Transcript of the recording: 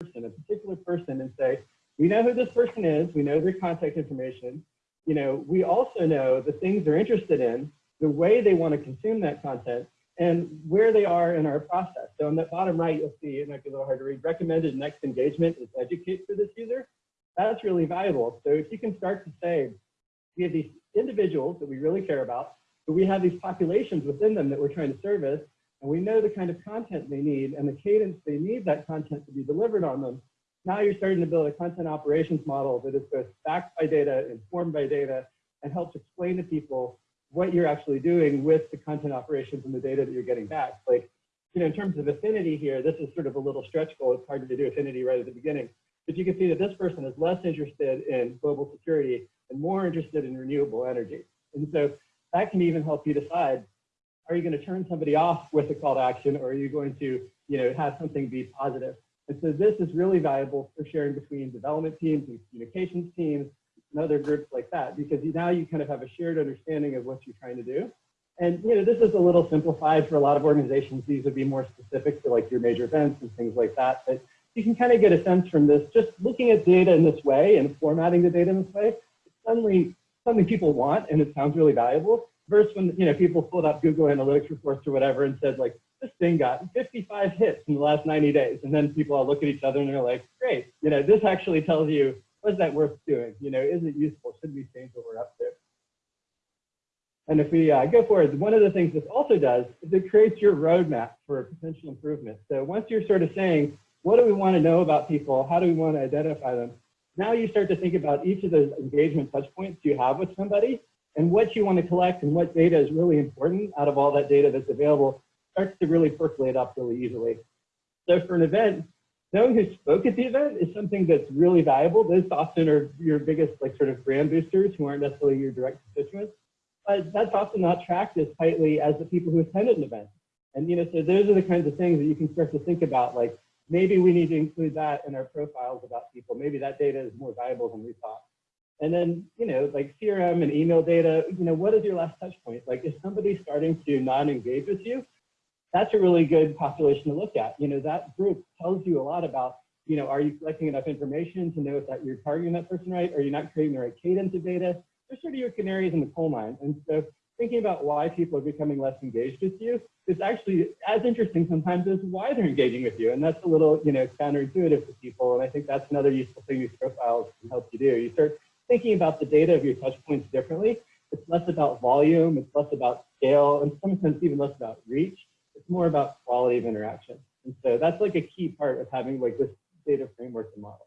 person, a particular person, and say, we know who this person is, we know their contact information, you know, we also know the things they're interested in, the way they want to consume that content, and where they are in our process. So on the bottom right, you'll see, it might be a little hard to read, recommended next engagement is educate for this user. That's really valuable. So if you can start to say, we have these individuals that we really care about, but we have these populations within them that we're trying to service, and we know the kind of content they need and the cadence they need that content to be delivered on them. Now you're starting to build a content operations model that is both backed by data, informed by data, and helps explain to people what you're actually doing with the content operations and the data that you're getting back. Like, you know, in terms of affinity here, this is sort of a little stretch goal. It's hard to do affinity right at the beginning. But you can see that this person is less interested in global security and more interested in renewable energy. And so that can even help you decide, are you going to turn somebody off with a call to action or are you going to, you know, have something be positive? And so this is really valuable for sharing between development teams and communications teams and other groups like that, because now you kind of have a shared understanding of what you're trying to do. And you know, this is a little simplified for a lot of organizations. These would be more specific to like your major events and things like that. But you can kind of get a sense from this, just looking at data in this way and formatting the data in this way, it's suddenly something people want and it sounds really valuable. Versus when you know people pulled up Google Analytics reports or whatever and said like, this thing got 55 hits in the last 90 days. And then people all look at each other and they're like, great, you know, this actually tells you, was that worth doing? You know, is it useful? Should we change what we're up to? And if we uh, go forward, one of the things this also does is it creates your roadmap for potential improvement. So once you're sort of saying, what do we want to know about people? How do we want to identify them? Now you start to think about each of those engagement touch points you have with somebody and what you want to collect and what data is really important out of all that data that's available starts to really percolate up really easily. So for an event, knowing who spoke at the event is something that's really valuable. Those often are your biggest like sort of brand boosters who aren't necessarily your direct constituents. But that's often not tracked as tightly as the people who attended an event. And you know, so those are the kinds of things that you can start to think about, like maybe we need to include that in our profiles about people. Maybe that data is more valuable than we thought. And then, you know, like CRM and email data, you know, what is your last touch point? Like, is somebody starting to not engage with you? that's a really good population to look at. You know, that group tells you a lot about, you know, are you collecting enough information to know that you're targeting that person right? Are you not creating the right cadence of data? They're sort of your canaries in the coal mine. And so thinking about why people are becoming less engaged with you is actually as interesting sometimes as why they're engaging with you. And that's a little, you know, counterintuitive to people. And I think that's another useful thing these profiles can help you do. You start thinking about the data of your touch points differently. It's less about volume, it's less about scale, and sometimes even less about reach it's more about quality of interaction. And so that's like a key part of having like this data framework and model.